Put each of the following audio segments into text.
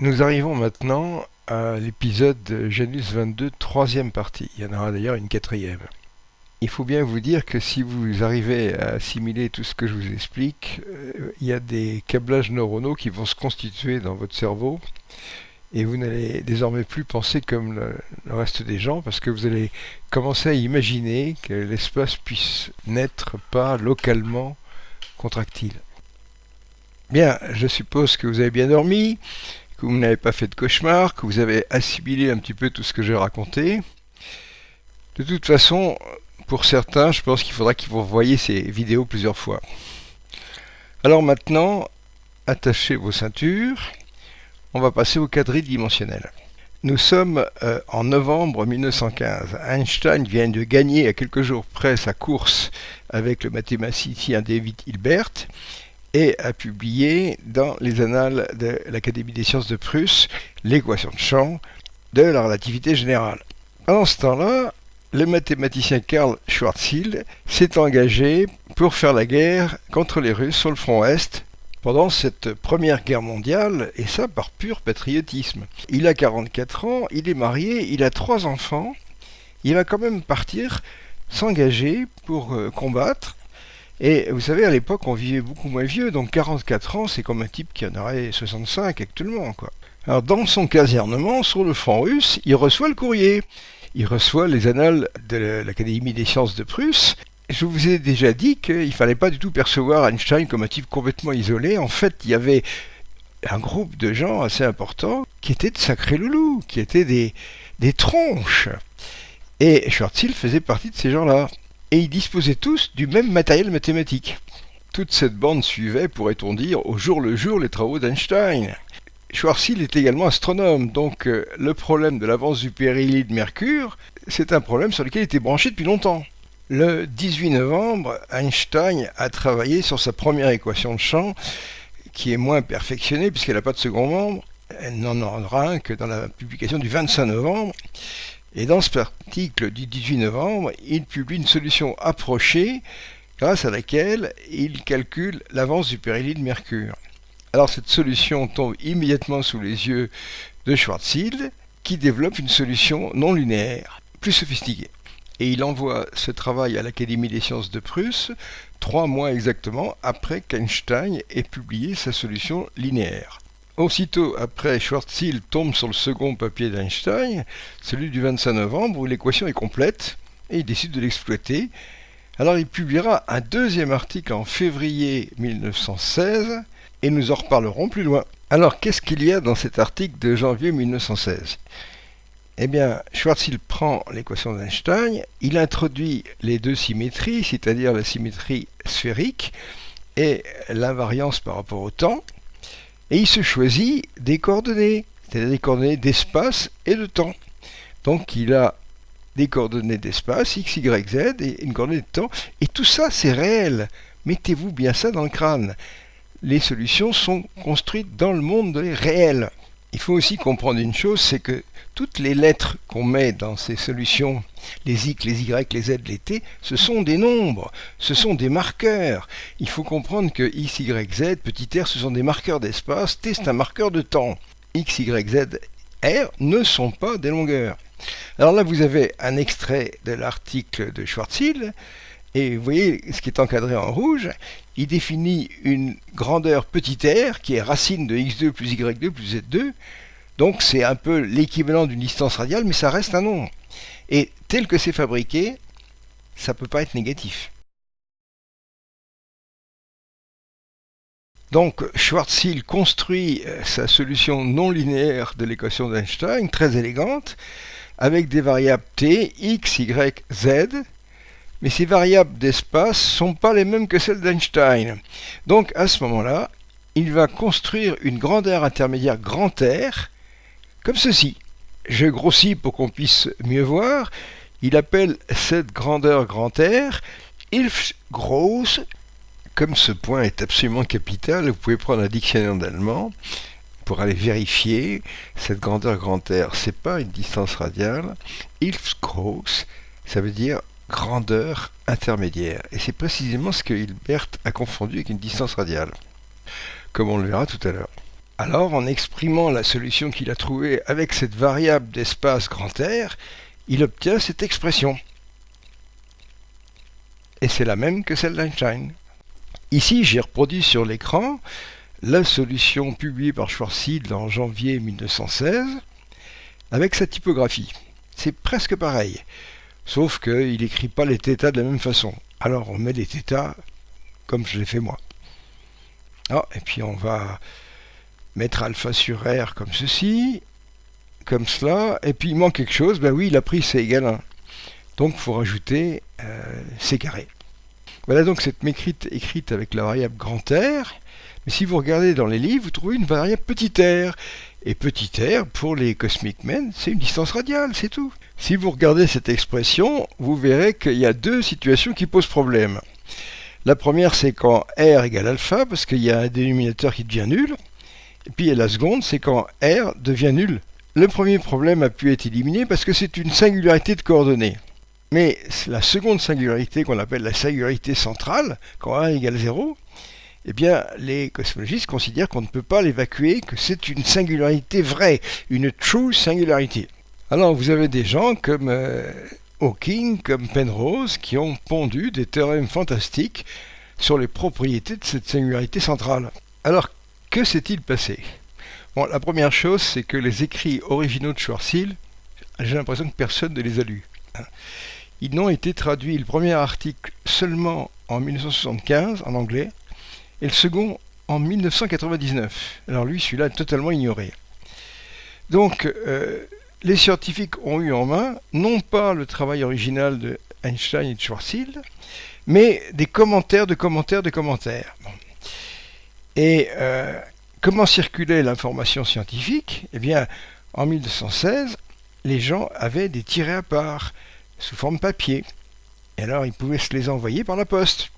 Nous arrivons maintenant à l'épisode Janus 22, troisième partie. Il y en aura d'ailleurs une quatrième. Il faut bien vous dire que si vous arrivez à assimiler tout ce que je vous explique, euh, il y a des câblages neuronaux qui vont se constituer dans votre cerveau et vous n'allez désormais plus penser comme le, le, reste des gens parce que vous allez commencer à imaginer que l'espace puisse n'être pas localement contractile. Bien, je suppose que vous avez bien dormi, que vous n'avez pas fait de cauchemar, que vous avez assimilé un petit peu tout ce que j'ai raconté. De toute façon, pour certains, je pense qu'il faudra qu'ils vous voyez ces vidéos plusieurs fois. Alors maintenant, attachez vos ceintures on va passer au quadrille dimensionnel. Nous sommes euh, en novembre 1915. Einstein vient de gagner à quelques jours près sa course avec le mathématicien David Hilbert et a publié dans les annales de l'Académie des sciences de Prusse l'équation de champ de la relativité générale. Pendant ce temps-là, le mathématicien Karl Schwarzschild s'est engagé pour faire la guerre contre les Russes sur le front Est pendant cette première guerre mondiale, et ça par pur patriotisme. Il a 44 ans, il est marié, il a trois enfants, il va quand même partir s'engager pour euh, combattre. Et vous savez, à l'époque, on vivait beaucoup moins vieux, donc 44 ans, c'est comme un type qui en aurait 65 actuellement, quoi. Alors, dans son casernement, sur le front russe, il reçoit le courrier. Il reçoit les annales de l'Académie des sciences de Prusse, je vous ai déjà dit qu'il fallait pas du tout percevoir Einstein comme un type complètement isolé. En fait, il y avait un groupe de gens assez important qui étaient de sacrés loulous, qui étaient des, des tronches. Et Schwarzschild faisait partie de ces gens-là. Et ils disposaient tous du même matériel mathématique. Toute cette bande suivait, pourrait-on dire, au jour le jour les travaux d'Einstein. Schwarzschild est également astronome, donc euh, le problème de l'avance du périllide Mercure, c'est un problème sur lequel il était branché depuis longtemps. Le 18 novembre, Einstein a travaillé sur sa première équation de champ, qui est moins perfectionnée puisqu'elle n'a pas de second membre. Elle n'en aura un que dans la publication du 25 novembre. Et dans cet article du 18 novembre, il publie une solution approchée grâce à laquelle il calcule l'avance du périllide Mercure. Alors cette solution tombe immédiatement sous les yeux de Schwarzschild qui développe une solution non linéaire, plus sophistiquée et il envoie ce travail à l'Académie des sciences de Prusse trois mois exactement après qu'Einstein ait publié sa solution linéaire. Aussitôt après, Schwarzschild tombe sur le second papier d'Einstein, celui du 25 novembre, où l'équation est complète, et il décide de l'exploiter. Alors il publiera un deuxième article en février 1916, et nous en reparlerons plus loin. Alors qu'est-ce qu'il y a dans cet article de janvier 1916 eh bien, Schwarzschild prend l'équation d'Einstein, il introduit les deux symétries, c'est-à-dire la symétrie sphérique et l'invariance par rapport au temps, et il se choisit des coordonnées, c'est-à-dire des coordonnées d'espace et de temps. Donc il a des coordonnées d'espace, x, y, z, et une coordonnée de temps, et tout ça c'est réel. Mettez-vous bien ça dans le crâne. Les solutions sont construites dans le monde réel. Il faut aussi comprendre une chose, c'est que toutes les lettres qu'on met dans ces solutions, les X, les Y, les Z, les T, ce sont des nombres, ce sont des marqueurs. Il faut comprendre que X, Y, Z, petit r, ce sont des marqueurs d'espace, T c'est un marqueur de temps. X, Y, Z, R ne sont pas des longueurs. Alors là, vous avez un extrait de l'article de Schwarzschild, et vous voyez ce qui est encadré en rouge, il définit une grandeur petit r qui est racine de x2 plus y2 plus z2, donc c'est un peu l'équivalent d'une distance radiale, mais ça reste un nombre. Et tel que c'est fabriqué, ça ne peut pas être négatif. Donc Schwarzschild construit euh, sa solution non linéaire de l'équation d'Einstein, très élégante, avec des variables t, x, y, z, mais ces variables d'espace ne sont pas les mêmes que celles d'Einstein. Donc à ce moment-là, il va construire une grandeur intermédiaire grand R comme ceci. Je grossis pour qu'on puisse mieux voir. Il appelle cette grandeur grand R Ilf groß. Comme ce point est absolument capital, vous pouvez prendre un dictionnaire d'allemand pour aller vérifier cette grandeur grand R. C'est pas une distance radiale. Ilf groß, ça veut dire grandeur intermédiaire. Et c'est précisément ce que Hilbert a confondu avec une distance radiale, comme on le verra tout à l'heure. Alors, en exprimant la solution qu'il a trouvée avec cette variable d'espace grand R, il obtient cette expression. Et c'est la même que celle d'Einstein. Ici, j'ai reproduit sur l'écran la solution publiée par Schwarzschild en janvier 1916 avec sa typographie. C'est presque pareil, sauf qu'il n'écrit pas les θ de la même façon. Alors on met les θ comme je l'ai fait moi. Ah, et puis on va mettre alpha sur R comme ceci, comme cela, et puis il manque quelque chose, ben oui, il a pris C égale 1. Donc il faut rajouter euh, C carré. Voilà donc cette mécrite écrite avec la variable grand R, mais si vous regardez dans les livres, vous trouvez une variable petit r. Et petit r, pour les cosmic men, c'est une distance radiale, c'est tout. Si vous regardez cette expression, vous verrez qu'il y a deux situations qui posent problème. La première, c'est quand r égale alpha, parce qu'il y a un dénominateur qui devient nul. Et puis la seconde, c'est quand r devient nul. Le premier problème a pu être éliminé parce que c'est une singularité de coordonnées. Mais la seconde singularité qu'on appelle la singularité centrale, quand r égale 0, eh bien, les cosmologistes considèrent qu'on ne peut pas l'évacuer, que c'est une singularité vraie, une true singularity. Alors, vous avez des gens comme euh, Hawking, comme Penrose, qui ont pondu des théorèmes fantastiques sur les propriétés de cette singularité centrale. Alors, que s'est-il passé? Bon, la première chose, c'est que les écrits originaux de Schwarzschild, j'ai l'impression que personne ne les a lus. Ils n'ont été traduits, le premier article seulement en 1975 en anglais, et le second en 1999. Alors lui, celui-là, totalement ignoré. Donc, euh, les scientifiques ont eu en main, non pas le travail original de Einstein et de Schwarzschild, mais des commentaires de commentaires de commentaires. Et euh, comment circulait l'information scientifique? Eh bien, en 1916, les gens avaient des tirets à part, sous forme papier. Et alors, ils pouvaient se les envoyer par la poste.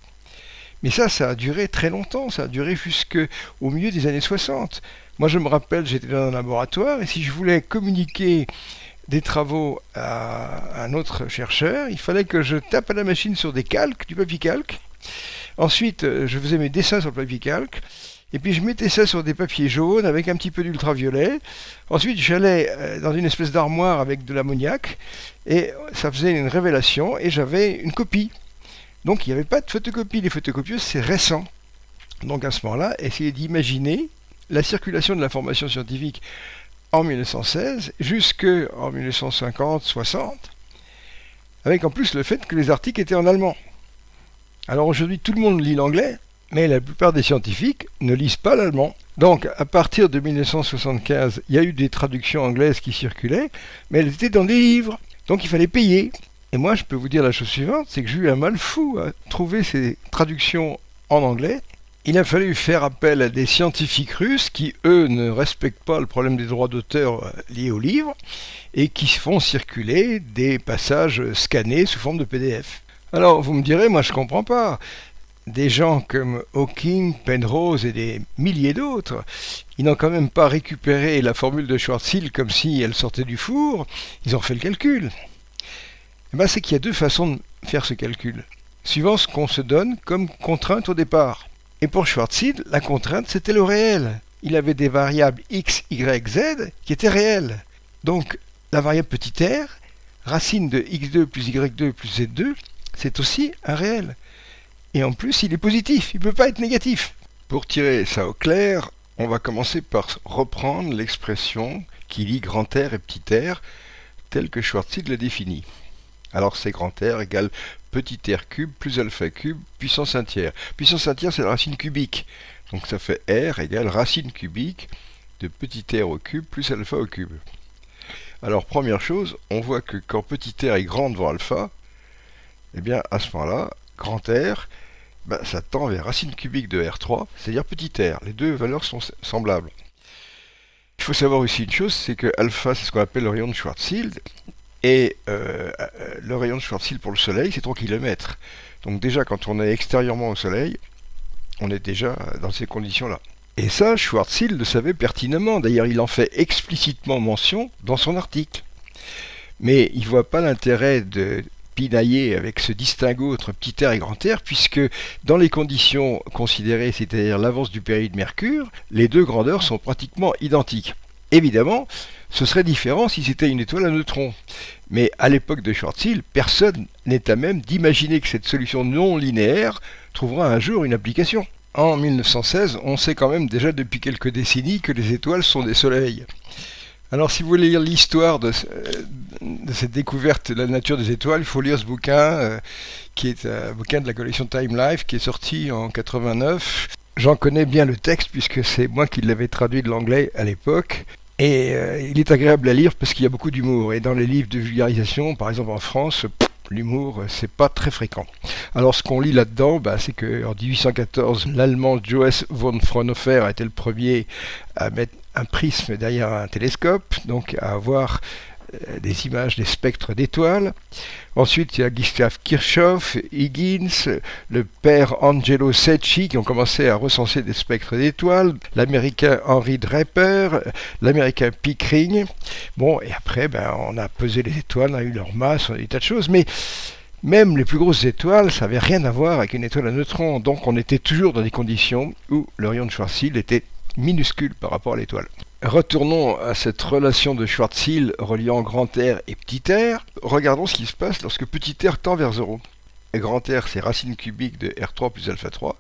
Mais ça, ça a duré très longtemps, ça a duré jusqu'au milieu des années 60. Moi, je me rappelle, j'étais dans un laboratoire, et si je voulais communiquer des travaux à un autre chercheur, il fallait que je tape à la machine sur des calques, du papier calque. Ensuite, euh, je faisais mes dessins sur le papier calque. Et puis je mettais ça sur des papiers jaunes avec un petit peu d'ultraviolet. Ensuite, j'allais euh, dans une espèce d'armoire avec de l'ammoniac et ça faisait une révélation et j'avais une copie. Donc il n'y avait pas de photocopie. Les photocopieuses, c'est récent. Donc à ce moment-là, essayez d'imaginer la circulation de l'information scientifique en 1916 jusqu'en 1950-60, avec en plus le fait que les articles étaient en allemand. Alors aujourd'hui, tout le monde lit l'anglais, mais la plupart des scientifiques ne lisent pas l'allemand. Donc à partir de 1975, il y a eu des traductions anglaises qui circulaient, mais elles étaient dans des livres. Donc il fallait payer. Et moi, je peux vous dire la chose suivante, c'est que j'ai eu un mal fou à trouver ces traductions en anglais. Il a fallu faire appel à des scientifiques russes qui, eux, ne respectent pas le problème des droits d'auteur euh, liés au livre et qui font circuler des passages scannés sous forme de PDF. Alors, vous me direz, moi je comprends pas. Des gens comme Hawking, Penrose et des milliers d'autres, ils n'ont quand même pas récupéré la formule de Schwarzschild comme si elle sortait du four, ils ont fait le calcul. Eh ben, c'est qu'il y a deux façons de faire ce calcul, suivant ce qu'on se donne comme contrainte au départ. Et pour Schwarzschild, la contrainte, c'était le réel. Il avait des variables x, y, z qui étaient réelles. Donc, la variable petit r, racine de x2 plus y2 plus z2, c'est aussi un réel. Et en plus, il est positif, il ne peut pas être négatif. Pour tirer ça au clair, on va commencer par reprendre l'expression qui lie grand R et petit r, telle que Schwarzschild l'a définie. Alors c'est grand R égale petit r cube plus alpha cube puissance 1 tiers. Puissance 1 tiers, c'est la racine cubique. Donc ça fait R égale racine cubique de petit r au cube plus alpha au cube. Alors première chose, on voit que quand petit r est grand devant alpha, eh bien à ce moment-là, grand R, ben, ça tend vers racine cubique de R3, c'est-à-dire petit r. Les deux valeurs sont semblables. Il faut savoir aussi une chose, c'est que alpha, c'est ce qu'on appelle le rayon de Schwarzschild, et euh, euh, le rayon de Schwarzschild pour le Soleil, c'est 3 km. Donc déjà, quand on est extérieurement au Soleil, on est déjà dans ces conditions-là. Et ça, Schwarzschild le savait pertinemment. D'ailleurs, il en fait explicitement mention dans son article. Mais il ne voit pas l'intérêt de pinailler avec ce distinguo entre petit R et grand R, puisque dans les conditions considérées, c'est-à-dire l'avance du période Mercure, les deux grandeurs sont pratiquement identiques. Évidemment, ce serait différent si c'était une étoile à neutrons. Mais à l'époque de Schwarzschild, personne n'est à même d'imaginer que cette solution non linéaire trouvera un jour une application. En 1916, on sait quand même déjà depuis quelques décennies que les étoiles sont des soleils. Alors si vous voulez lire l'histoire de, cette découverte de la nature des étoiles, il faut lire ce bouquin, euh, qui est un bouquin de la collection Time Life, qui est sorti en 89. J'en connais bien le texte, puisque c'est moi qui l'avais traduit de l'anglais à l'époque. Et euh, il est agréable à lire parce qu'il y a beaucoup d'humour. Et dans les livres de vulgarisation, par exemple en France, l'humour, euh, c'est pas très fréquent. Alors ce qu'on lit là-dedans, bah, c'est qu'en 1814, l'allemand Johannes von Fraunhofer était le premier à mettre un prisme derrière un télescope, donc à avoir euh, des images des spectres d'étoiles. Ensuite, il y a Gustav Kirchhoff, Higgins, le père Angelo Secchi qui ont commencé à recenser des spectres d'étoiles, l'américain Henry Draper, l'américain Pickering. Bon, et après, ben, on a pesé les étoiles, on a eu leur masse, on a eu des tas de choses, mais même les plus grosses étoiles, ça n'avait rien à voir avec une étoile à neutrons, donc on était toujours dans des conditions où le rayon de Schwarzschild était minuscule par rapport à l'étoile. Retournons à cette relation de Schwarzschild reliant grand R et petit r. Regardons ce qui se passe lorsque petit r tend vers 0. Et grand R, c'est racine cubique de R3 plus alpha 3.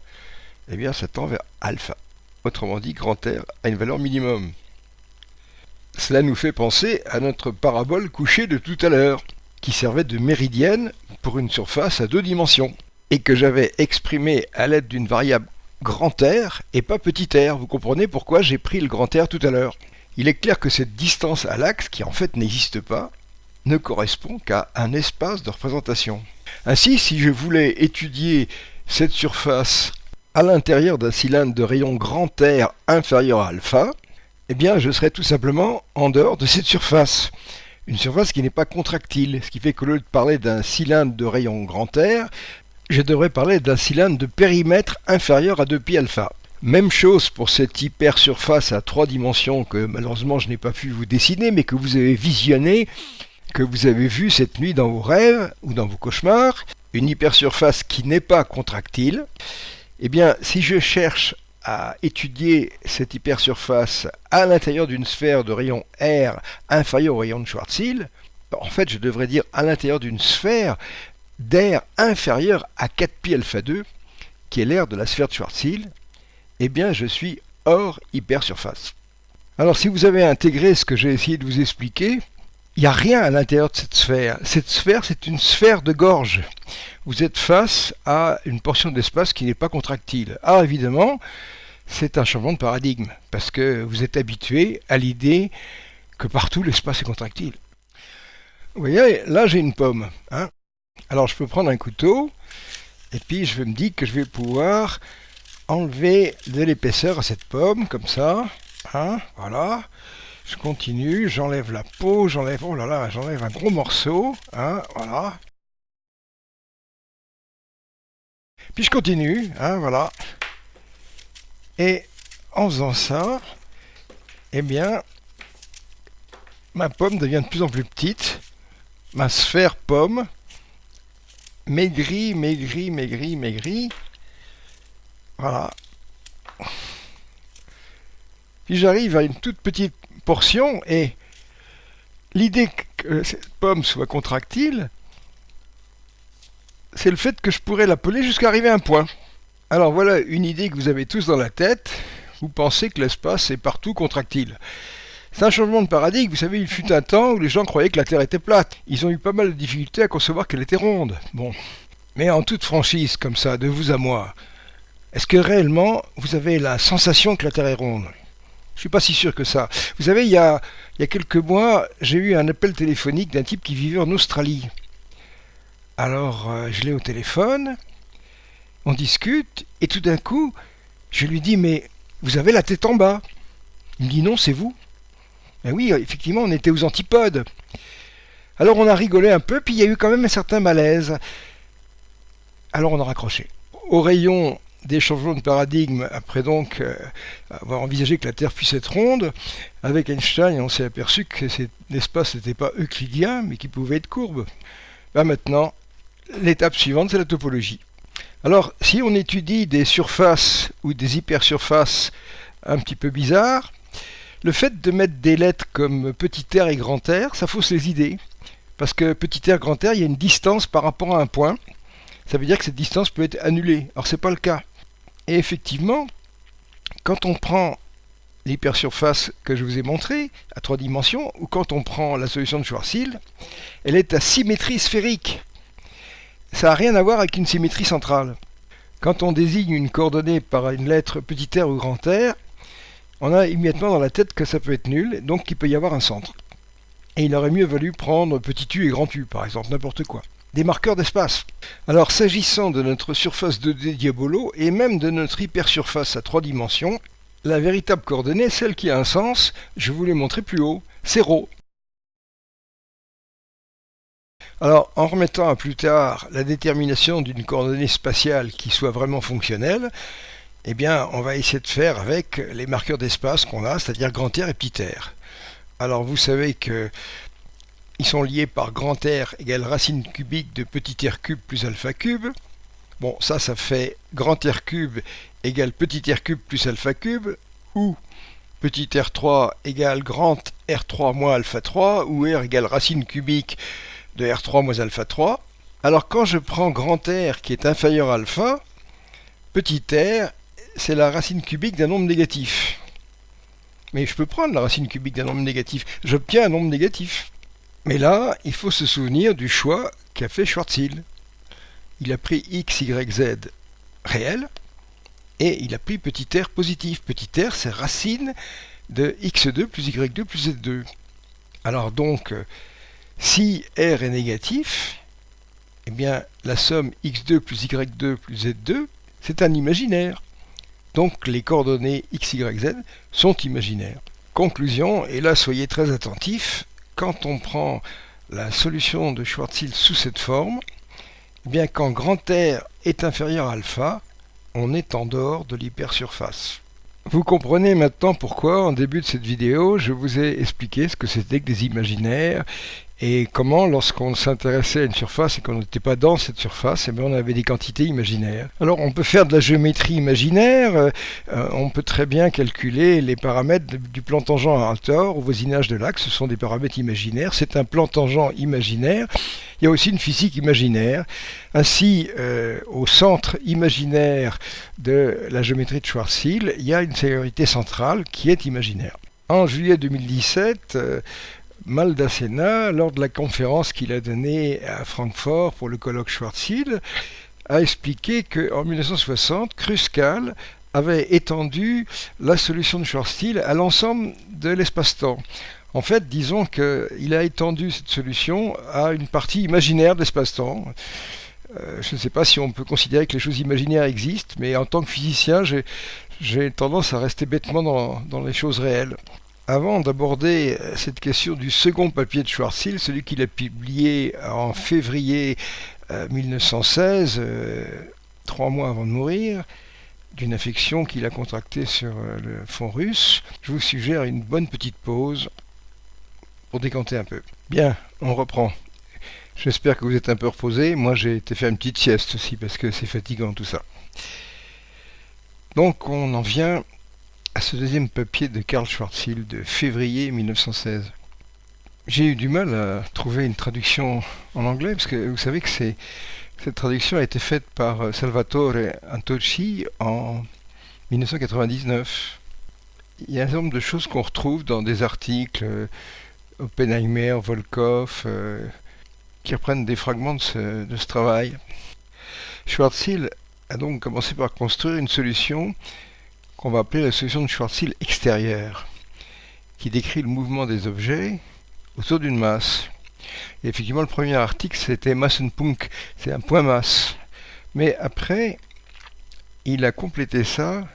Eh bien, ça tend vers alpha. Autrement dit, grand R a une valeur minimum. Cela nous fait penser à notre parabole couchée de tout à l'heure, qui servait de méridienne pour une surface à deux dimensions, et que j'avais exprimée à l'aide d'une variable grand R et pas petit r. Vous comprenez pourquoi j'ai pris le grand R tout à l'heure. Il est clair que cette distance à l'axe, qui en fait n'existe pas, ne correspond qu'à un espace de représentation. Ainsi, si je voulais étudier cette surface à l'intérieur d'un cylindre de rayon grand R inférieur à alpha, eh bien je serais tout simplement en dehors de cette surface. Une surface qui n'est pas contractile, ce qui fait que lieu de parler d'un cylindre de rayon grand R, je devrais parler d'un cylindre de périmètre inférieur à 2π alpha. Même chose pour cette hypersurface à trois dimensions que malheureusement je n'ai pas pu vous dessiner, mais que vous avez visionné, que vous avez vu cette nuit dans vos rêves ou dans vos cauchemars, une hypersurface qui n'est pas contractile. Eh bien, si je cherche à étudier cette hypersurface à l'intérieur d'une sphère de rayon R inférieur au rayon de Schwarzschild, en fait, je devrais dire à l'intérieur d'une sphère d'air inférieur à 4π alpha 2, qui est l'air de la sphère de Schwarzschild, eh bien je suis hors hypersurface. Alors si vous avez intégré ce que j'ai essayé de vous expliquer, il n'y a rien à l'intérieur de cette sphère. Cette sphère, c'est une sphère de gorge. Vous êtes face à une portion d'espace qui n'est pas contractile. Alors évidemment, c'est un changement de paradigme, parce que vous êtes habitué à l'idée que partout l'espace est contractile. Vous voyez, là j'ai une pomme. Hein alors je peux prendre un couteau et puis je me dis que je vais pouvoir enlever de l'épaisseur à cette pomme comme ça. Hein, voilà. Je continue, j'enlève la peau, j'enlève oh là là, j'enlève un gros morceau. Hein, voilà. Puis je continue, hein, voilà. Et en faisant ça, eh bien, ma pomme devient de plus en plus petite. Ma sphère pomme maigri, maigri, maigri, maigri. Voilà. Puis j'arrive à une toute petite portion et l'idée que cette pomme soit contractile, c'est le fait que je pourrais l'appeler jusqu'à arriver à un point. Alors voilà une idée que vous avez tous dans la tête. Vous pensez que l'espace est partout contractile. C'est un changement de paradigme. Vous savez, il fut un temps où les gens croyaient que la Terre était plate. Ils ont eu pas mal de difficultés à concevoir qu'elle était ronde. Bon. Mais en toute franchise, comme ça, de vous à moi, est-ce que réellement vous avez la sensation que la Terre est ronde? Je suis pas si sûr que ça. Vous savez, il y a, quelques mois, j'ai eu un appel téléphonique d'un type qui vivait en Australie. Alors, euh, je l'ai au téléphone, on discute, et tout d'un coup, je lui dis, mais vous avez la tête en bas. Il me dit, non, c'est vous. Oui, effectivement, on était aux antipodes. Alors on a rigolé un peu, puis il y a eu quand même un certain malaise. Alors on a raccroché. Au rayon des changements de paradigme, après donc euh, avoir envisagé que la Terre puisse être ronde, avec Einstein, on s'est aperçu que l'espace n'était pas euclidien, mais qu'il pouvait être courbe. Maintenant, l'étape suivante, c'est la topologie. Alors, si on étudie des surfaces ou des hypersurfaces un petit peu bizarres, le fait de mettre des lettres comme petit r et grand R, ça fausse les idées. Parce que petit r, grand R, il y a une distance par rapport à un point. Ça veut dire que cette distance peut être annulée. Alors, ce n'est pas le cas. Et effectivement, quand on prend l'hypersurface que je vous ai montrée à trois dimensions, ou quand on prend la solution de Schwarzschild, elle est à symétrie sphérique ça n'a rien à voir avec une symétrie centrale. Quand on désigne une coordonnée par une lettre petit r ou grand R, on a immédiatement dans la tête que ça peut être nul, donc qu'il peut y avoir un centre. Et il aurait mieux valu prendre petit u et grand U, par exemple, n'importe quoi. Des marqueurs d'espace. Alors, s'agissant de notre surface de d diabolo, et même de notre hypersurface à trois dimensions, la véritable coordonnée, celle qui a un sens, je vous l'ai montré plus haut, c'est ρ. Alors, en remettant à plus tard la détermination d'une coordonnée spatiale qui soit vraiment fonctionnelle, eh bien, on va essayer de faire avec les marqueurs d'espace qu'on a, c'est-à-dire grand R et petit r. Alors, vous savez que ils sont liés par grand R égale racine cubique de petit r cube plus alpha cube. Bon, ça, ça fait grand R cube égale petit r cube plus alpha cube, ou petit r3 égale grand r3 moins alpha 3, ou r égale racine cubique de R3 moins alpha 3. Alors quand je prends grand R qui est inférieur à alpha, petit r, c'est la racine cubique d'un nombre négatif. Mais je peux prendre la racine cubique d'un nombre négatif. J'obtiens un nombre négatif. Mais là, il faut se souvenir du choix qu'a fait Schwarzschild. Il a pris x, y, z réel et il a pris petit r positif. Petit r, c'est racine de x2 plus y2 plus z2. Alors donc, si R est négatif, eh bien la somme x2 plus y2 plus z2, c'est un imaginaire. Donc les coordonnées x, y, z sont imaginaires. Conclusion, et là soyez très attentifs, quand on prend la solution de Schwarzschild sous cette forme, eh bien quand grand R est inférieur à alpha, on est en dehors de l'hypersurface. Vous comprenez maintenant pourquoi, en début de cette vidéo, je vous ai expliqué ce que c'était que des imaginaires et comment, lorsqu'on s'intéressait à une surface et qu'on n'était pas dans cette surface, eh bien, on avait des quantités imaginaires. Alors on peut faire de la géométrie imaginaire, euh, on peut très bien calculer les paramètres du plan tangent à Altor au voisinage de l'axe, ce sont des paramètres imaginaires, c'est un plan tangent imaginaire. Il y a aussi une physique imaginaire. Ainsi, euh, au centre imaginaire de la géométrie de Schwarzschild, il y a une sécurité centrale qui est imaginaire. En juillet 2017, Maldacena, lors de la conférence qu'il a donnée à Francfort pour le colloque Schwarzschild, a expliqué qu'en 1960, Kruskal avait étendu la solution de Schwarzschild à l'ensemble de l'espace-temps. En fait, disons qu'il a étendu cette solution à une partie imaginaire de l'espace-temps. Euh, je ne sais pas si on peut considérer que les choses imaginaires existent, mais en tant que physicien, j'ai tendance à rester bêtement dans les choses réelles. Avant d'aborder euh, cette question du second papier de Schwarzschild, celui qu'il a publié en février 1916, euh, euh, trois mois avant de mourir, d'une infection qu'il a contractée sur le fond russe, je vous suggère une bonne petite pause pour décanter un peu. Bien, on reprend. J'espère que vous êtes un peu reposé. Moi, j'ai été faire une petite sieste aussi parce que c'est fatigant tout ça. Donc, on en vient à ce deuxième papier de Karl Schwarzschild de février 1916. J'ai eu du mal à trouver une traduction en anglais, parce que vous savez que cette traduction a été faite par euh, Salvatore Antocci en 1999. Il y a un certain nombre de choses qu'on retrouve dans des articles, euh, Oppenheimer, Volkov, euh, qui reprennent des fragments de ce, de ce travail. Schwarzschild a donc commencé par construire une solution qu'on va appeler la solution de Schwarzschild extérieure, qui décrit le mouvement des objets autour d'une masse. Effectivement, le premier article, c'était Massenpunkt, c'est un point masse. Mais après, il a complété ça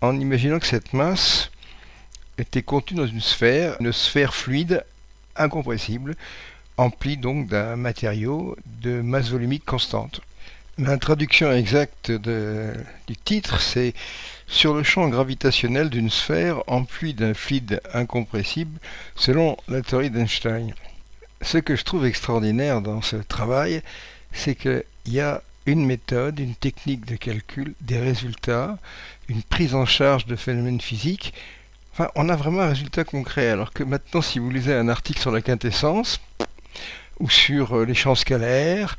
en imaginant que cette masse était contenue dans une sphère, une sphère fluide, incompressible, emplie donc d'un matériau de masse volumique constante. La traduction exacte du titre, c'est sur le champ gravitationnel d'une sphère emplie d'un fluide incompressible selon la théorie d'Einstein. Ce que je trouve extraordinaire dans ce travail, c'est qu'il y a une méthode, une technique de calcul, des résultats, une prise en charge de phénomènes physiques. Enfin, on a vraiment un résultat concret. Alors que maintenant, si vous lisez un article sur la quintessence ou sur euh, les champs scalaires,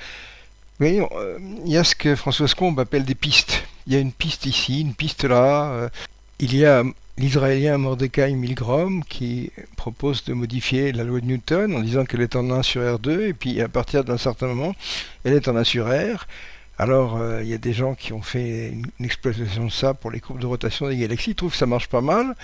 voyez, euh, il y a ce que François Combe appelle des pistes. Il y a une piste ici, une piste là. Euh, il y a l'Israélien Mordecai Milgrom qui propose de modifier la loi de Newton en disant qu'elle est en 1 sur R2 et puis à partir d'un certain moment elle est en 1 sur R. Alors euh, il y a des gens qui ont fait une, exploitation de ça pour les courbes de rotation des galaxies, ils trouvent que ça marche pas mal.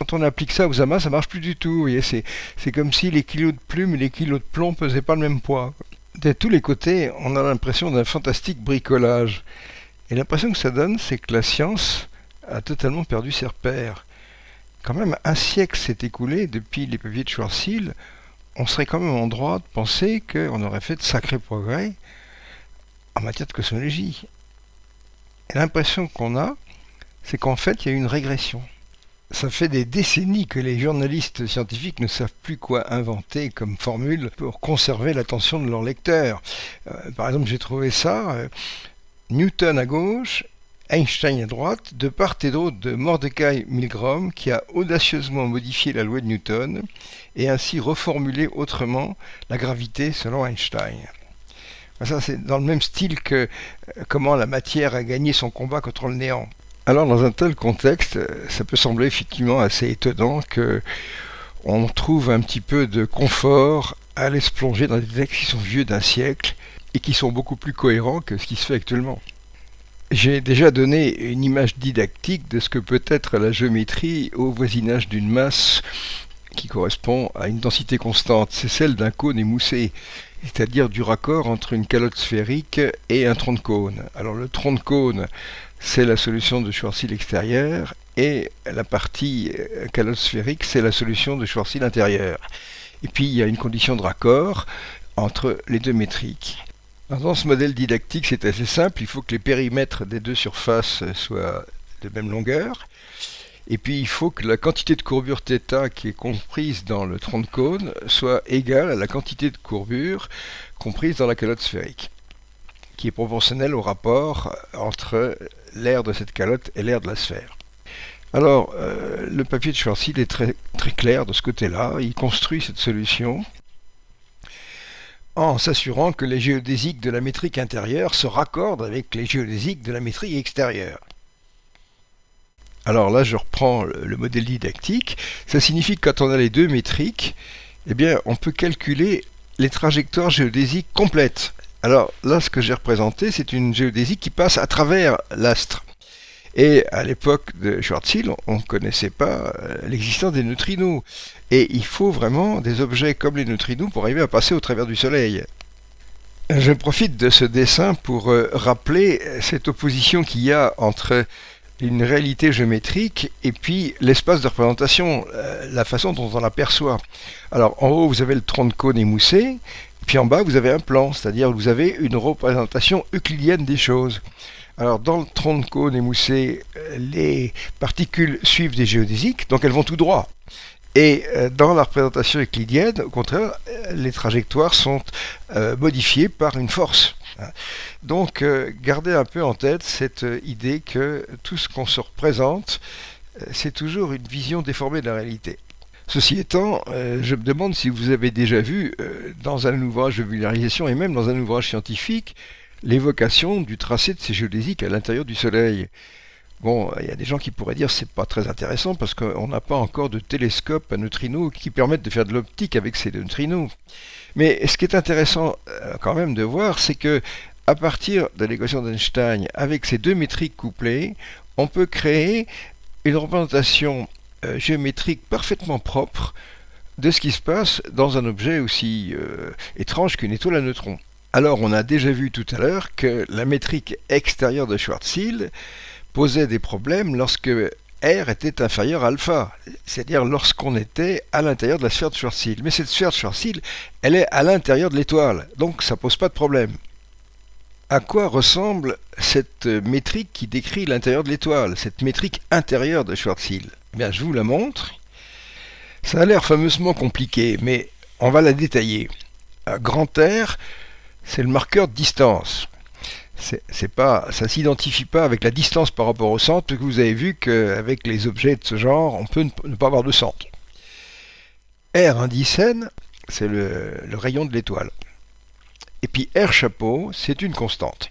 Quand on applique ça aux amas, ça marche plus du tout. C'est comme si les kilos de plumes et les kilos de plomb pesaient pas le même poids. De tous les côtés, on a l'impression d'un fantastique bricolage. Et l'impression que ça donne, c'est que la science a totalement perdu ses repères. Quand même, un siècle s'est écoulé depuis les papiers de Schwarzschild. On serait quand même en droit de penser qu'on aurait fait de sacrés progrès en matière de cosmologie. Et l'impression qu'on a, c'est qu'en fait, il y a une régression. Ça fait des décennies que les journalistes scientifiques ne savent plus quoi inventer comme formule pour conserver l'attention de leurs lecteurs. Euh, par exemple, j'ai trouvé ça, euh, Newton à gauche Einstein à droite, de part et d'autre de Mordecai Milgrom, qui a audacieusement modifié la loi de Newton et ainsi reformulé autrement la gravité selon Einstein. Ça, c'est dans le même style que euh, comment la matière a gagné son combat contre le néant. Alors, dans un tel contexte, euh, ça peut sembler effectivement assez étonnant que on trouve un petit peu de confort à aller se plonger dans des textes qui sont vieux d'un siècle et qui sont beaucoup plus cohérents que ce qui se fait actuellement. J'ai déjà donné une image didactique de ce que peut être la géométrie au voisinage d'une masse qui correspond à une densité constante. C'est celle d'un cône émoussé, c'est-à-dire du raccord entre une calotte sphérique et un tronc de cône. Alors le tronc de cône, c'est la solution de Schwarzschild extérieur et la partie euh, calotte sphérique, c'est la solution de Schwarzschild intérieur. Et puis il y a une condition de raccord entre les deux métriques. Dans ce modèle didactique, c'est assez simple. Il faut que les périmètres des deux surfaces soient de même longueur. Et puis il faut que la quantité de courbure θ qui est comprise dans le tronc de cône soit égale à la quantité de courbure comprise dans la calotte sphérique, qui est proportionnelle au rapport entre l'air de cette calotte et l'air de la sphère. Alors, euh, le papier de Schwarzschild est très, très clair de ce côté-là. Il construit cette solution en s'assurant que les géodésiques de la métrique intérieure se raccordent avec les géodésiques de la métrique extérieure. Alors là, je reprends le modèle didactique. Ça signifie que quand on a les deux métriques, eh bien, on peut calculer les trajectoires géodésiques complètes. Alors là, ce que j'ai représenté, c'est une géodésique qui passe à travers l'astre. Et à l'époque de Schwarzschild, on ne connaissait pas euh, l'existence des neutrinos. Et il faut vraiment des objets comme les neutrinos pour arriver à passer au travers du Soleil. Je profite de ce dessin pour euh, rappeler cette opposition qu'il y a entre une réalité géométrique et puis l'espace de représentation, euh, la façon dont on l'aperçoit. Alors en haut, vous avez le tronc de cône émoussé, puis en bas, vous avez un plan, c'est-à-dire vous avez une représentation euclidienne des choses. Alors dans le tronc de cône émoussé, euh, les particules suivent des géodésiques, donc elles vont tout droit. Et euh, dans la représentation euclidienne, au contraire, euh, les trajectoires sont modifiées par une force. Donc gardez un peu en tête cette idée que tout ce qu'on se représente, c'est toujours une vision déformée de la réalité. Ceci étant, je me demande si vous avez déjà vu dans un ouvrage de vulgarisation et même dans un ouvrage scientifique l'évocation du tracé de ces géodésiques à l'intérieur du Soleil. Bon, il y a des gens qui pourraient dire c'est pas très intéressant parce qu'on n'a pas encore de télescope à neutrinos qui permettent de faire de l'optique avec ces neutrinos. Mais ce qui est intéressant euh, quand même de voir, c'est que à partir de l'équation d'Einstein, avec ces deux métriques couplées, on peut créer une représentation euh, géométrique parfaitement propre de ce qui se passe dans un objet aussi euh, étrange qu'une étoile à neutrons. Alors, on a déjà vu tout à l'heure que la métrique extérieure de Schwarzschild posait des problèmes lorsque R était inférieur à alpha, c'est-à-dire lorsqu'on était à l'intérieur de la sphère de Schwarzschild. Mais cette sphère de Schwarzschild, elle est à l'intérieur de l'étoile, donc ça pose pas de problème. À quoi ressemble cette métrique qui décrit l'intérieur de l'étoile, cette métrique intérieure de Schwarzschild? Je vous la montre. Ça a l'air fameusement compliqué, mais on va la détailler. Grand R, c'est le marqueur de distance. C'est pas, ça s'identifie pas avec la distance par rapport au centre, que vous avez vu qu'avec les objets de ce genre, on peut ne pas avoir de centre. R indicène, c'est le rayon de l'étoile. Et puis R chapeau, c'est une constante.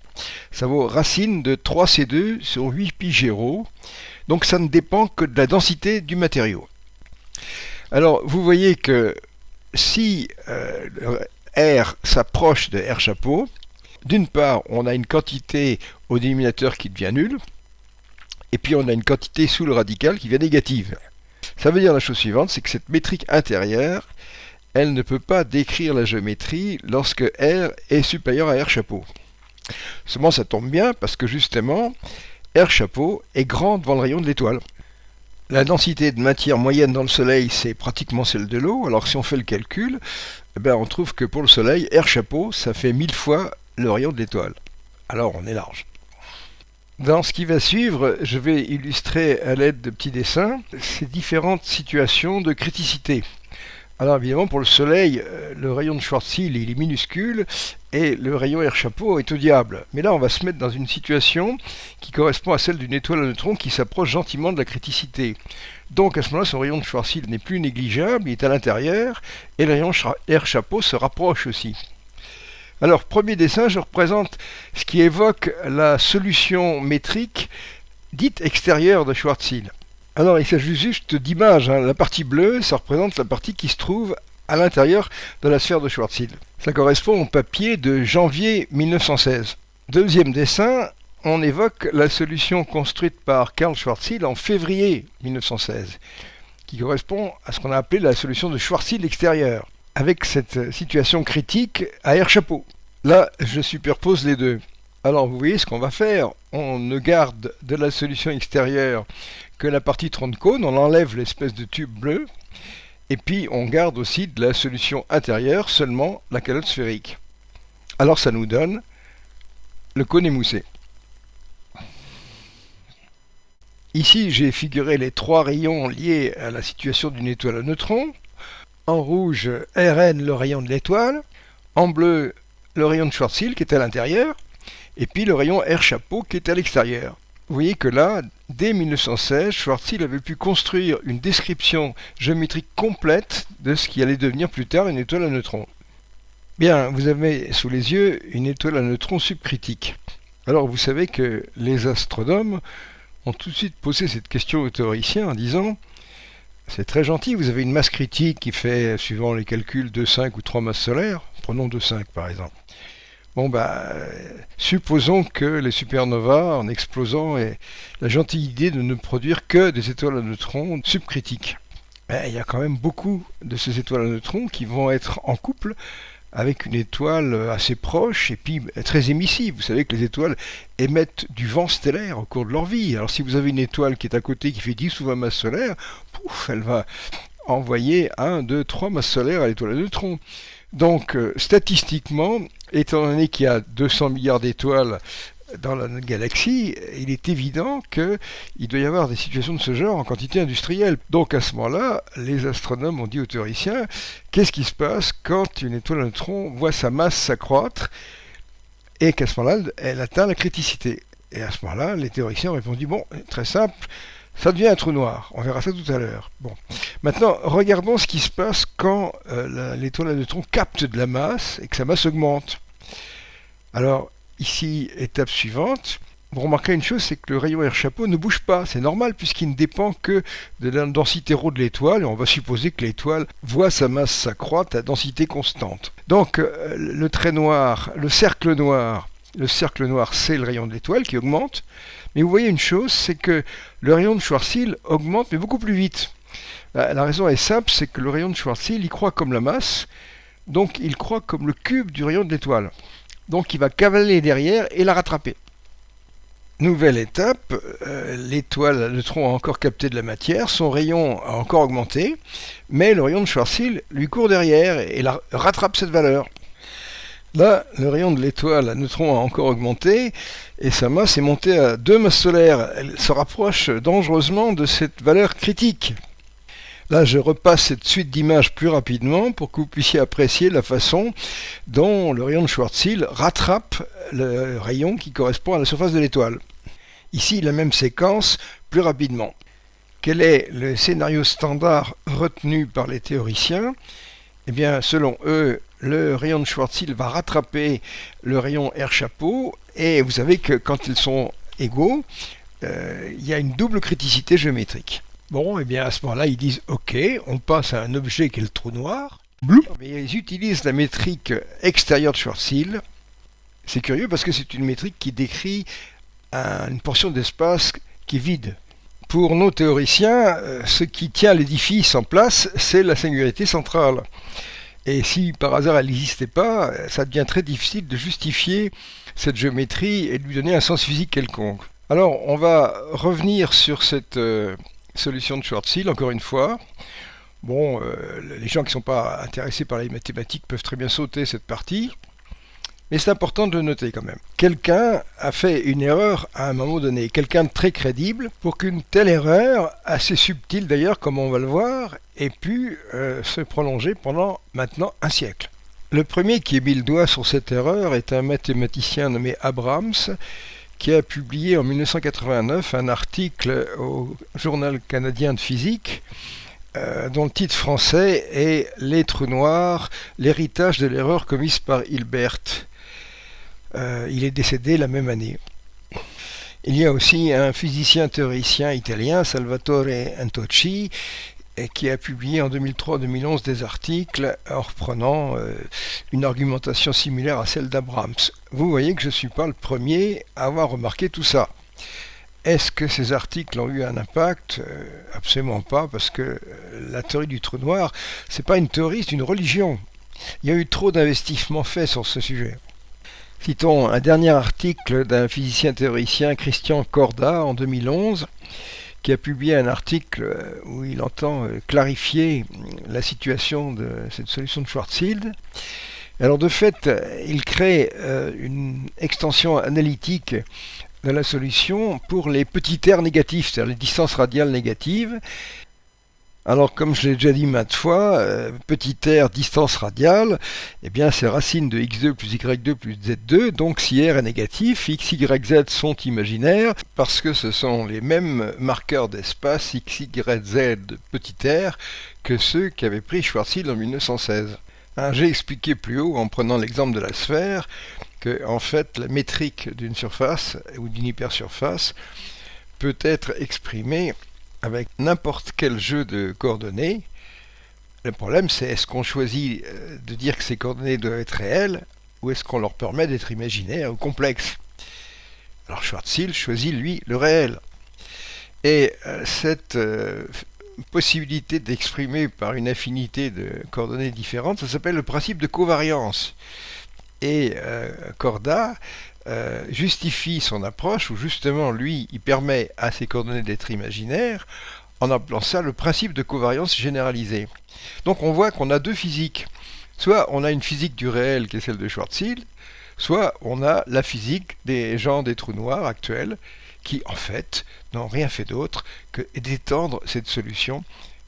Ça vaut racine de 3C2 sur 8 pi 0. Donc ça ne dépend que de la densité du matériau. Alors vous voyez que si euh, R s'approche de R chapeau, d'une part on a une quantité au dénominateur qui devient nulle, et puis on a une quantité sous le radical qui devient négative. Ça veut dire la chose suivante, c'est que cette métrique intérieure, elle ne peut pas décrire la géométrie lorsque R est supérieur à R chapeau. Seulement ça tombe bien parce que justement, R chapeau est grand devant le rayon de l'étoile. La densité de matière moyenne dans le Soleil, c'est pratiquement celle de l'eau. Alors si on fait le calcul, eh ben, on trouve que pour le Soleil, R chapeau, ça fait mille fois le rayon de l'étoile. Alors on est large. Dans ce qui va suivre, je vais illustrer à l'aide de petits dessins ces différentes situations de criticité. Alors évidemment, pour le Soleil, euh, le rayon de Schwarzschild il est minuscule et le rayon R chapeau est au diable. Mais là, on va se mettre dans une situation qui correspond à celle d'une étoile à neutrons qui s'approche gentiment de la criticité. Donc à ce moment-là, son rayon de Schwarzschild n'est plus négligeable, il est à l'intérieur et le rayon R chapeau se rapproche aussi. Alors, premier dessin, je représente ce qui évoque la solution métrique dite extérieure de Schwarzschild. Alors, il s'agit juste d'images. Hein. La partie bleue, ça représente la partie qui se trouve à l'intérieur de la sphère de Schwarzschild. Ça correspond au papier de janvier 1916. Deuxième dessin, on évoque la solution construite par Karl Schwarzschild en février 1916, qui correspond à ce qu'on a appelé la solution de Schwarzschild extérieure, avec cette situation critique à air chapeau. Là, je superpose les deux. Alors vous voyez ce qu'on va faire, on ne garde de la solution extérieure que la partie tronc cône, on enlève l'espèce de tube bleu, et puis on garde aussi de la solution intérieure, seulement la calotte sphérique. Alors ça nous donne le cône émoussé. Ici, j'ai figuré les trois rayons liés à la situation d'une étoile à neutrons. En rouge, Rn, le rayon de l'étoile. En bleu, le rayon de Schwarzschild qui est à l'intérieur. Et puis le rayon R chapeau qui est à l'extérieur. Vous voyez que là, dès 1916, Schwarzschild avait pu construire une description géométrique complète de ce qui allait devenir plus tard une étoile à neutrons. Bien, vous avez sous les yeux une étoile à neutrons subcritique. Alors vous savez que les astronomes ont tout de suite posé cette question aux théoriciens en disant c'est très gentil, vous avez une masse critique qui fait, suivant les calculs, 2,5 ou 3 masses solaires, prenons 2,5 par exemple. Bon, bah, supposons que les supernovas, en explosant, aient la gentille idée de ne produire que des étoiles à neutrons subcritiques. il y a quand même beaucoup de ces étoiles à neutrons qui vont être en couple avec une étoile assez proche et puis très émissive. Vous savez que les étoiles émettent du vent stellaire au cours de leur vie. Alors si vous avez une étoile qui est à côté qui fait 10 ou 20 masses solaires, pouf, elle va envoyer 1, 2, 3 masses solaires à l'étoile à neutrons. Donc, euh, statistiquement, étant donné qu'il y a 200 milliards d'étoiles dans la galaxie, il est évident qu'il doit y avoir des situations de ce genre en quantité industrielle. Donc à ce moment-là, les astronomes ont dit aux théoriciens, qu'est-ce qui se passe quand une étoile à neutrons voit sa masse s'accroître et qu'à ce moment-là, elle atteint la criticité? Et à ce moment-là, les théoriciens ont répondu, bon, très simple, ça devient un trou noir. On verra ça tout à l'heure. Bon. Maintenant, regardons ce qui se passe quand euh, l'étoile à neutrons capte de la masse et que sa masse augmente. Alors, ici, étape suivante. Vous remarquez une chose, c'est que le rayon R chapeau ne bouge pas. C'est normal puisqu'il ne dépend que de la densité rho de l'étoile. On va supposer que l'étoile voit sa masse s'accroître à densité constante. Donc, euh, le trait noir, le cercle noir, le cercle noir, c'est le rayon de l'étoile qui augmente. Mais vous voyez une chose, c'est que le rayon de Schwarzschild augmente, mais beaucoup plus vite. La, raison est simple, c'est que le rayon de Schwarzschild, il croît comme la masse, donc il croît comme le cube du rayon de l'étoile. Donc il va cavaler derrière et la rattraper. Nouvelle étape, euh, l'étoile, le tronc a encore capté de la matière, son rayon a encore augmenté, mais le rayon de Schwarzschild lui court derrière et la rattrape cette valeur. Là, le rayon de l'étoile à neutrons a encore augmenté et sa masse est montée à 2 masses solaires. Elle se rapproche dangereusement de cette valeur critique. Là, je repasse cette suite d'images plus rapidement pour que vous puissiez apprécier la façon dont le rayon de Schwarzschild rattrape le rayon qui correspond à la surface de l'étoile. Ici, la même séquence, plus rapidement. Quel est le scénario standard retenu par les théoriciens? Eh bien, selon eux, le rayon de Schwarzschild va rattraper le rayon R chapeau, et vous savez que quand ils sont égaux, euh, il y a une double criticité géométrique. Bon, et eh bien à ce moment-là, ils disent OK, on passe à un objet qui est le trou noir. Mais ils utilisent la métrique extérieure de Schwarzschild. C'est curieux parce que c'est une métrique qui décrit une portion d'espace qui est vide. Pour nos théoriciens, euh, ce qui tient l'édifice en place, c'est la singularité centrale. Et si par hasard elle n'existait pas, ça devient très difficile de justifier cette géométrie et de lui donner un sens physique quelconque. Alors, on va revenir sur cette euh, solution de Schwarzschild, encore une fois. Bon, euh, les gens qui ne sont pas intéressés par les mathématiques peuvent très bien sauter cette partie. Mais c'est important de le noter quand même. Quelqu'un a fait une erreur à un moment donné, quelqu'un de très crédible, pour qu'une telle erreur, assez subtile d'ailleurs, comme on va le voir, ait pu euh, se prolonger pendant maintenant un siècle. Le premier qui a mis le doigt sur cette erreur est un mathématicien nommé Abrams, qui a publié en 1989 un article au Journal canadien de physique euh, dont le titre français est Les trous noirs, l'héritage de l'erreur commise par Hilbert. Euh, il est décédé la même année. Il y a aussi un physicien théoricien italien, Salvatore Antocci, qui a publié en 2003-2011 des articles en reprenant euh, une argumentation similaire à celle d'Abrams. Vous voyez que je ne suis pas le premier à avoir remarqué tout ça. Est-ce que ces articles ont eu un impact? Euh, Absolument pas, parce que la théorie du trou noir, c'est pas une théorie, c'est une religion. Il y a eu trop d'investissements faits sur ce sujet. Citons un dernier article d'un physicien théoricien, Christian Corda, en 2011, qui a publié un article euh, où il entend euh, clarifier la situation de cette solution de Schwarzschild. Alors de fait, il crée euh, une extension analytique de la solution pour les petits terres négatifs, c'est-à-dire les distances radiales négatives, alors, comme je l'ai déjà dit maintes fois, euh, petit r distance radiale, eh bien, c'est racine de x2 plus y2 plus z2. Donc, si r est négatif, x, y, z sont imaginaires parce que ce sont les mêmes marqueurs d'espace x, y, z petit r que ceux qu'avait pris Schwarzschild en 1916. Hein, j'ai expliqué plus haut, en prenant l'exemple de la sphère, que en fait, la métrique d'une surface ou d'une hypersurface peut être exprimée avec n'importe quel jeu de coordonnées. Le problème, c'est est-ce qu'on choisit euh, de dire que ces coordonnées doivent être réelles ou est-ce qu'on leur permet d'être imaginaires ou complexes? Alors Schwarzschild choisit, lui, le réel. Et euh, cette euh, possibilité d'exprimer par une infinité de coordonnées différentes, ça s'appelle le principe de covariance. Et Corda euh, justifie son approche, où justement lui, il permet à ces coordonnées d'être imaginaires, en appelant ça le principe de covariance généralisée. Donc on voit qu'on a deux physiques. Soit on a une physique du réel qui est celle de Schwarzschild, soit on a la physique des gens des trous noirs actuels, qui en fait n'ont rien fait d'autre que d'étendre cette solution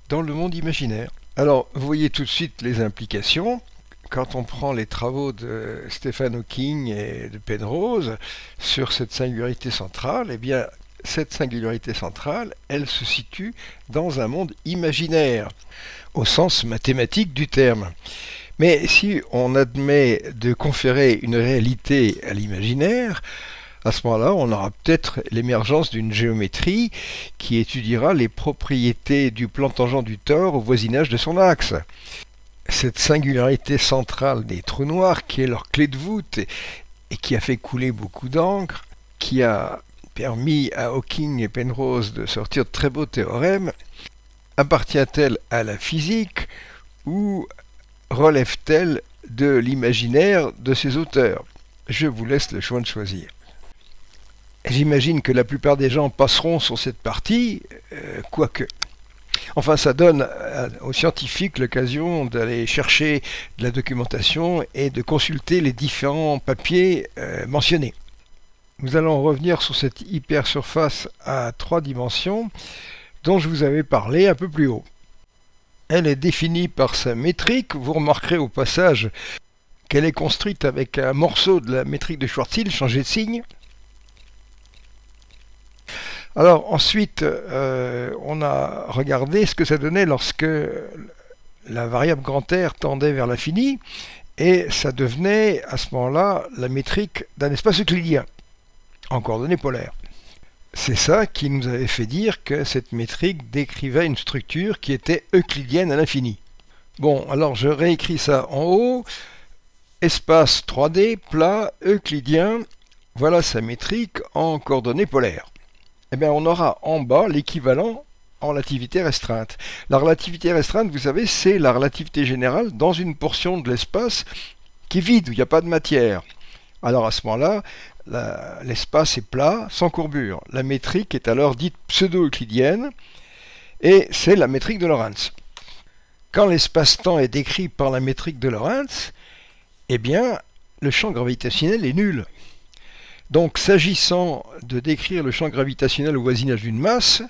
dans le monde imaginaire. Alors vous voyez tout de suite les implications quand on prend les travaux de Stephen Hawking et de Penrose sur cette singularité centrale, eh bien, cette singularité centrale, elle se situe dans un monde imaginaire, au sens mathématique du terme. Mais si on admet de conférer une réalité à l'imaginaire, à ce moment-là, on aura peut-être l'émergence d'une géométrie qui étudiera les propriétés du plan tangent du tore au voisinage de son axe cette singularité centrale des trous noirs qui est leur clé de voûte et, qui a fait couler beaucoup d'encre, qui a permis à Hawking et Penrose de sortir de très beaux théorèmes, appartient-elle à la physique ou relève-t-elle de l'imaginaire de ses auteurs? Je vous laisse le choix de choisir. J'imagine que la plupart des gens passeront sur cette partie, euh, quoique. Enfin, ça donne euh, aux scientifiques l'occasion d'aller chercher de la documentation et de consulter les différents papiers euh, mentionnés. Nous allons revenir sur cette hypersurface à trois dimensions dont je vous avais parlé un peu plus haut. Elle est définie par sa métrique. Vous remarquerez au passage qu'elle est construite avec un morceau de la métrique de Schwarzschild changé de signe. Alors ensuite, euh, on a regardé ce que ça donnait lorsque la variable grand R tendait vers l'infini, et ça devenait à ce moment-là la métrique d'un espace euclidien en coordonnées polaires. C'est ça qui nous avait fait dire que cette métrique décrivait une structure qui était euclidienne à l'infini. Bon, alors je réécris ça en haut. Espace 3D, plat, euclidien, voilà sa métrique en coordonnées polaires. Eh on aura en bas l'équivalent en relativité restreinte. La relativité restreinte, vous savez, c'est la relativité générale dans une portion de l'espace qui est vide, où il n'y a pas de matière. Alors à ce moment-là, l'espace est plat, sans courbure. La métrique est alors dite pseudo-euclidienne, et c'est la métrique de Lorentz. Quand l'espace-temps est décrit par la métrique de Lorentz, eh bien, le champ gravitationnel est nul. Donc, s'agissant de décrire le champ gravitationnel au voisinage d'une masse,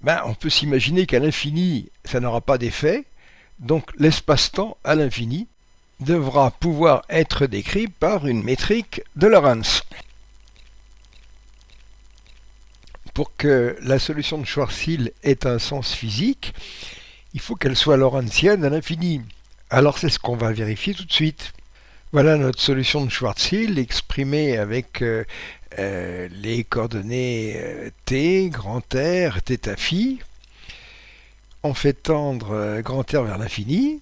ben, on peut s'imaginer qu'à l'infini, ça n'aura pas d'effet. Donc, l'espace-temps à l'infini devra pouvoir être décrit par une métrique de Lorentz. Pour que la solution de Schwarzschild ait un sens physique, il faut qu'elle soit lorentzienne à l'infini. Alors c'est ce qu'on va vérifier tout de suite. Voilà notre solution de Schwarzschild exprimée avec euh, euh, les coordonnées euh, t, grand R, θ phi. On fait tendre grand R vers l'infini.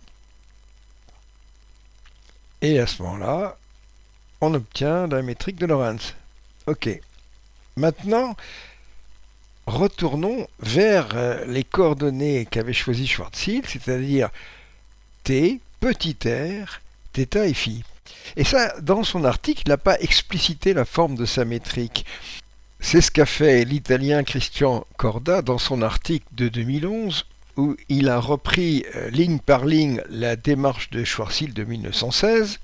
Et à ce moment-là, on obtient la métrique de Lorentz. Ok. Maintenant, retournons vers les coordonnées qu'avait choisi Schwarzschild, c'est-à-dire t, petit r, θ et phi. Et ça, dans son article, il n'a pas explicité la forme de sa métrique. C'est ce qu'a fait l'italien Christian Corda dans son article de 2011 où il a repris euh, ligne par ligne la démarche de Schwarzschild de 1916.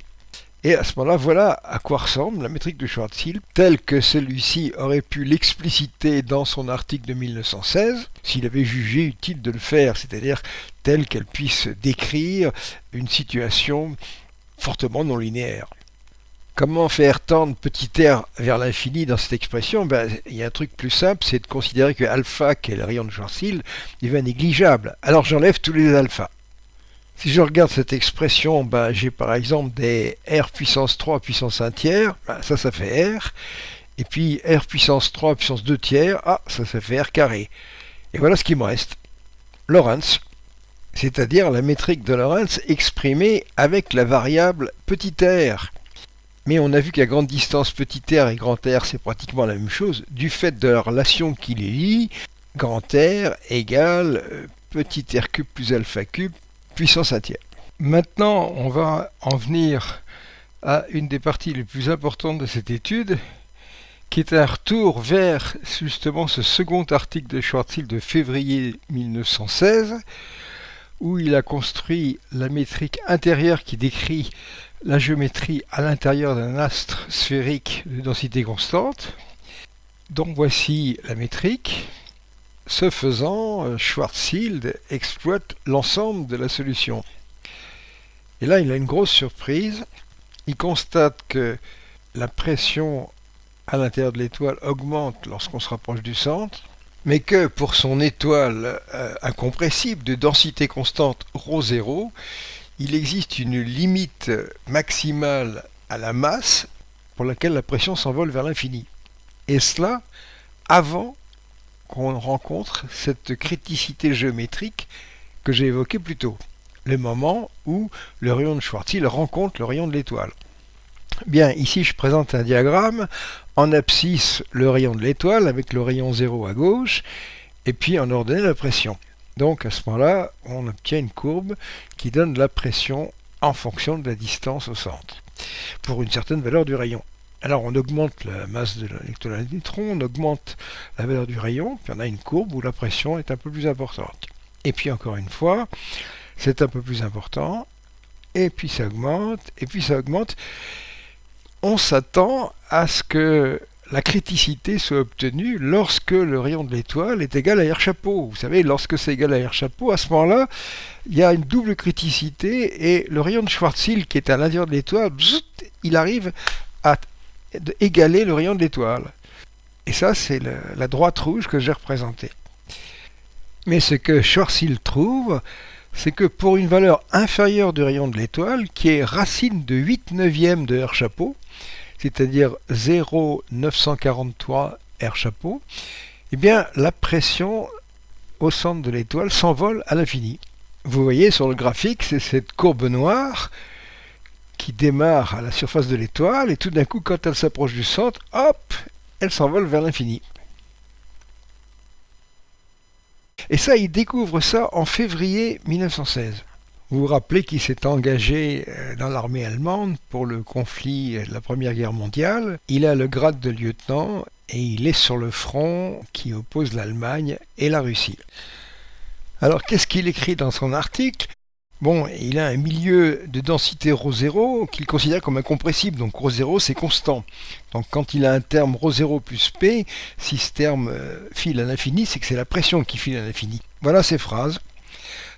Et à ce moment-là, voilà à quoi ressemble la métrique de Schwarzschild, telle que celui-ci aurait pu l'expliciter dans son article de 1916, s'il avait jugé utile de le faire, c'est-à-dire telle qu'elle puisse décrire une situation fortement non linéaire. Comment faire tendre petit r vers l'infini dans cette expression? Ben, Il y a un truc plus simple, c'est de considérer que alpha, qui est le rayon de Schwarzschild, devient négligeable. Alors j'enlève tous les alphas. Si je regarde cette expression, ben, j'ai par exemple des r puissance 3 puissance 1 tiers, ben, ça, ça fait r. Et puis r puissance 3 puissance 2 tiers, ah, ça, ça fait r carré. Et voilà ce qui me reste. Lorentz, c'est-à-dire la métrique de Lorentz exprimée avec la variable r. Mais on a vu qu'à grande distance, r et grand R, c'est pratiquement la même chose, du fait de la relation qui les lie, grand R égale euh, petit r cube plus alpha cube puissance 1 tiers. Maintenant, on va en venir à une des parties les plus importantes de cette étude, qui est un retour vers justement ce second article de Schwarzschild de février 1916, où il a construit la métrique intérieure qui décrit la géométrie à l'intérieur d'un astre sphérique de densité constante. Donc voici la métrique. Ce faisant, euh, Schwarzschild exploite l'ensemble de la solution. Et là, il a une grosse surprise. Il constate que la pression à l'intérieur de l'étoile augmente lorsqu'on se rapproche du centre, mais que pour son étoile euh, incompressible de densité constante ρ0, il existe une limite maximale à la masse pour laquelle la pression s'envole vers l'infini. Et cela avant qu'on rencontre cette criticité géométrique que j'ai évoquée plus tôt, le moment où le rayon de Schwarzschild rencontre le rayon de l'étoile. Bien, ici je présente un diagramme, en abscisse le rayon de l'étoile avec le rayon 0 à gauche, et puis en ordonnée la pression. Donc à ce moment-là, on obtient une courbe qui donne la pression en fonction de la distance au centre, pour une certaine valeur du rayon. Alors on augmente la masse de l'électron on augmente la valeur du rayon, puis on a une courbe où la pression est un peu plus importante. Et puis encore une fois, c'est un peu plus important, et puis ça augmente, et puis ça augmente. On s'attend à ce que la criticité soit obtenue lorsque le rayon de l'étoile est égal à R chapeau. Vous savez, lorsque c'est égal à R chapeau, à ce moment-là, il y a une double criticité et le rayon de Schwarzschild qui est à l'intérieur de l'étoile, il arrive à égaler le rayon de l'étoile. Et ça, c'est la droite rouge que j'ai représentée. Mais ce que Schwarzschild trouve, c'est que pour une valeur inférieure du rayon de l'étoile, qui est racine de 8 neuvièmes de R chapeau, c'est-à-dire 0,943 R chapeau, eh bien la pression au centre de l'étoile s'envole à l'infini. Vous voyez sur le graphique, c'est cette courbe noire qui démarre à la surface de l'étoile et tout d'un coup, quand elle s'approche du centre, hop, elle s'envole vers l'infini. Et ça, il découvre ça en février 1916. Vous vous rappelez qu'il s'est engagé euh, dans l'armée allemande pour le conflit de la Première Guerre mondiale. Il a le grade de lieutenant et il est sur le front qui oppose l'Allemagne et la Russie. Alors qu'est-ce qu'il écrit dans son article Bon, il a un milieu de densité ρ0 qu'il considère comme incompressible, donc ρ0 c'est constant. Donc quand il a un terme ρ0 plus P, si ce terme euh, file à l'infini, c'est que c'est la pression qui file à l'infini. Voilà ces phrases.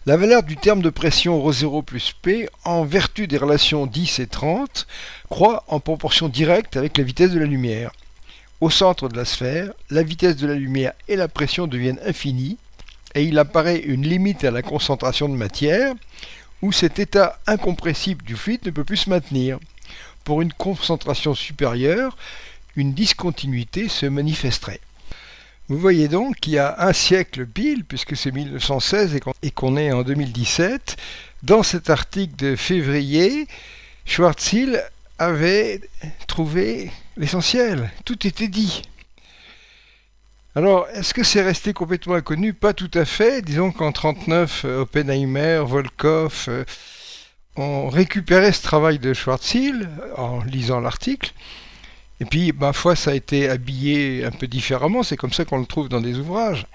La valeur du terme de pression ρ0 plus P, en vertu des relations 10 et 30, croît en proportion directe avec la vitesse de la lumière. Au centre de la sphère, la vitesse de la lumière et la pression deviennent infinies, et il apparaît une limite à la concentration de matière, où cet état incompressible du fluide ne peut plus se maintenir. Pour une concentration supérieure, une discontinuité se manifesterait. Vous voyez donc qu'il y a un siècle pile, puisque c'est 1916 et qu'on est en 2017, dans cet article de février, Schwarzschild avait trouvé l'essentiel. Tout était dit. Alors, est-ce que c'est resté complètement inconnu? Pas tout à fait. Disons qu'en 1939, euh, Oppenheimer, Volkov euh, ont récupéré ce travail de Schwarzschild en lisant l'article. Et puis, ma foi, ça a été habillé un peu différemment. C'est comme ça qu'on le trouve dans des ouvrages.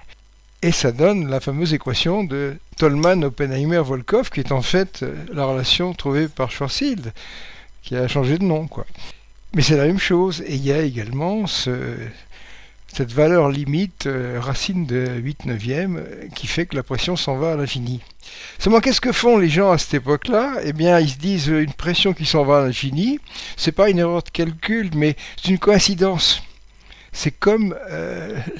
Et ça donne la fameuse équation de Tolman, Oppenheimer, Volkov, qui est en fait euh, la relation trouvée par Schwarzschild, qui a changé de nom. quoi. Mais c'est la même chose. Et il y a également ce, cette valeur limite, euh, racine de 8 neuvième, euh, qui fait que la pression s'en va à l'infini. Seulement, qu'est-ce que font les gens à cette époque-là? Eh bien, ils se disent euh, une pression qui s'en va à l'infini, c'est pas une erreur de calcul, mais c'est une coïncidence. C'est comme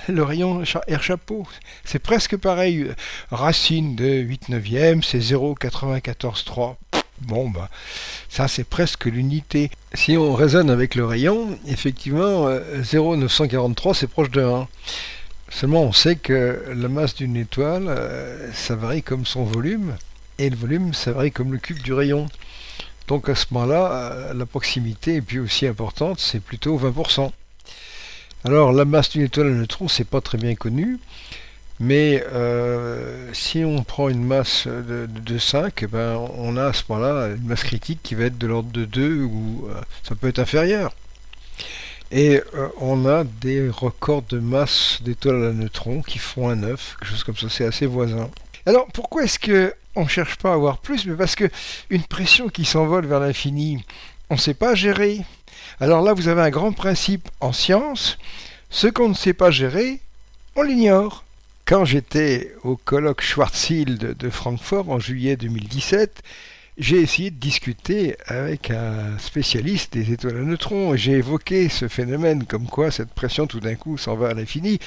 le rayon R chapeau. C'est presque pareil. Racine de 8 neuvième, c'est 0,943. Bon, bah, ça c'est presque l'unité. Si on raisonne avec le rayon, effectivement, 0,943 euh, c'est proche de 1. Seulement on sait que la masse d'une étoile, euh, ça varie comme son volume, et le volume, ça varie comme le cube du rayon. Donc à ce moment-là, euh, la proximité est plus aussi importante, c'est plutôt 20%. Alors la masse d'une étoile à neutrons, c'est pas très bien connu. Mais euh, si on prend une masse de, 5, eh ben, on a à ce moment-là une masse critique qui va être de l'ordre de 2 ou euh, ça peut être inférieur. Et euh, on a des records de masse d'étoiles à neutrons qui font un 9, quelque chose comme ça, c'est assez voisin. Alors pourquoi est-ce qu'on ne cherche pas à avoir plus? Mais parce que une pression qui s'envole vers l'infini, on ne sait pas gérer. Alors là, vous avez un grand principe en science, ce qu'on ne sait pas gérer, on l'ignore. Quand j'étais au colloque Schwarzschild de Francfort en juillet 2017, j'ai essayé de discuter avec un spécialiste des étoiles à neutrons et j'ai évoqué ce phénomène comme quoi cette pression tout d'un coup s'en va à l'infini.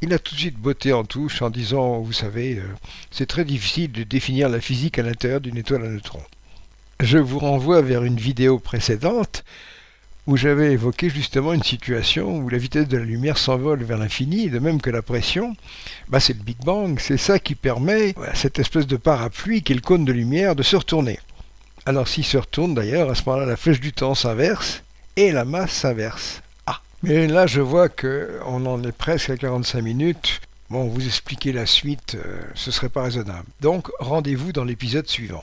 Il a tout de suite botté en touche en disant, vous savez, euh, c'est très difficile de définir la physique à l'intérieur d'une étoile à neutrons. Je vous renvoie vers une vidéo précédente où j'avais évoqué justement une situation où la vitesse de la lumière s'envole vers l'infini, de même que la pression, bah c'est le Big Bang, c'est ça qui permet à cette espèce de parapluie qui est le cône de lumière de se retourner. Alors s'il se retourne d'ailleurs, à ce moment-là, la flèche du temps s'inverse et la masse s'inverse. Ah Mais là, je vois qu'on en est presque à 45 minutes. Bon, vous expliquer la suite, euh, ce serait pas raisonnable. Donc, rendez-vous dans l'épisode suivant.